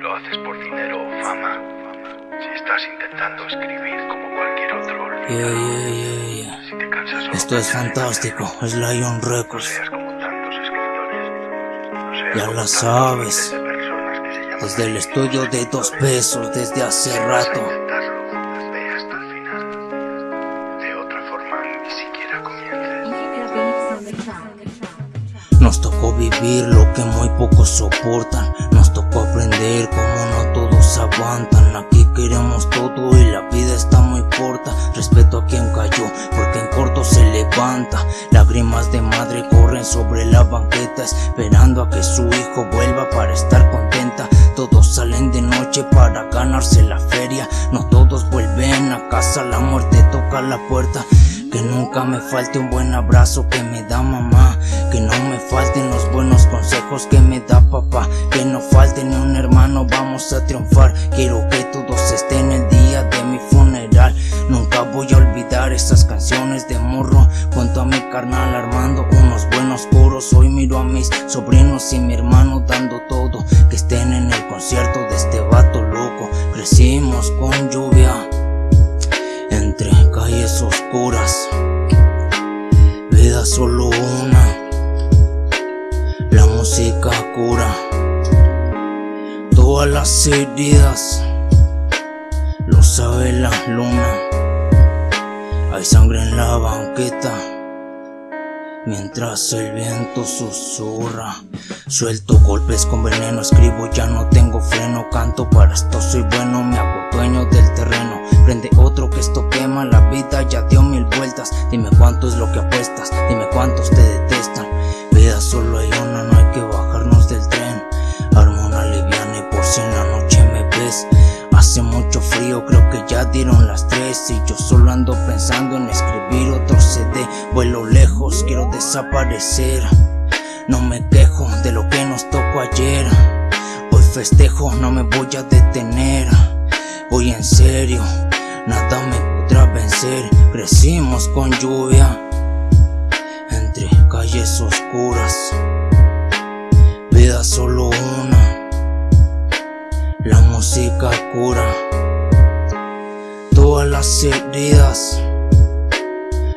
Lo haces por dinero o fama. Si estás intentando escribir como cualquier otro, Yeah, yeah, yeah, yeah. Si te cansas Esto es fantástico, es Lion No Records. seas como tantos escritores. No seas Ya como la tantos sabes. de Desde el estudio de dos pesos desde hace Si rato. intentarlo, ve hasta el final. De otra forma, ni siquiera comiences. Nos tocó vivir lo que muy pocos soportan. Como no todos aguantan. Aquí queremos todo y la vida está muy corta. Respeto a quien cayó, porque en corto se levanta. Lágrimas de madre corren sobre la banqueta, esperando a que su hijo vuelva para estar contenta. Todos salen de noche para ganarse la feria. No todos vuelven a casa, la muerte toca la puerta. Que nunca me falte un buen abrazo que me da mamá. Que no me falten los buenos consejos que me da papá. Que no falte ni un hermano, vamos a triunfar. Quiero que todos estén el día de mi funeral. Nunca voy a olvidar esas canciones de morro. Junto a mi carnal armando unos buenos coros. Hoy miro a mis sobrinos y mi hermano dando todo. Que estén en el concierto de este vato loco. Crecimos con lluvia entre calles oscuras. Solo una, la música cura todas las heridas, lo sabe la luna. Hay sangre en la banqueta. Mientras el viento susurra, suelto golpes con veneno, escribo ya no tengo freno, canto para esto soy bueno, me hago del terreno, prende otro que esto quema, la vida ya dio dime cuánto es lo que apuestas, dime cuántos te detestan, vida solo hay una, no hay que bajarnos del tren, armo una liviana y por si en la noche me ves, hace mucho frío, creo que ya dieron las tres y yo solo ando pensando en escribir otro CD, vuelo lejos, quiero desaparecer. No me quejo de lo que nos tocó ayer. Hoy festejo, no me voy a detener. Voy en serio, nada me podrá vencer. Crecimos con lluvia entre calles oscuras. Vida solo una, la música cura todas las heridas.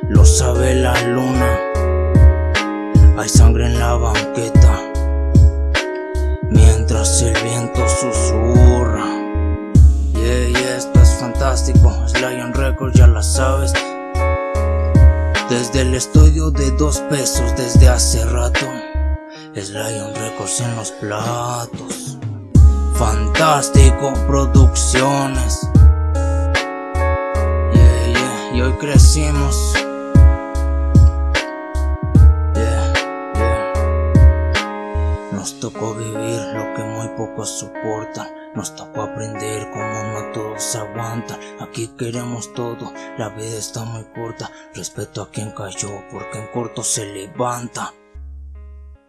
Lo sabe la luna. Hay sangre en la banqueta. Fantástico. Es Lion Records, ya la sabes. Desde el estudio de dos pesos desde hace rato. Es Lion Records en los platos. Fantástico Producciones. Yeah, yeah, y hoy crecimos. Pocos soportan. Nos tocó aprender como no todos aguantan. Aquí queremos todo, la vida está muy corta. Respeto a quien cayó, porque en corto se levanta.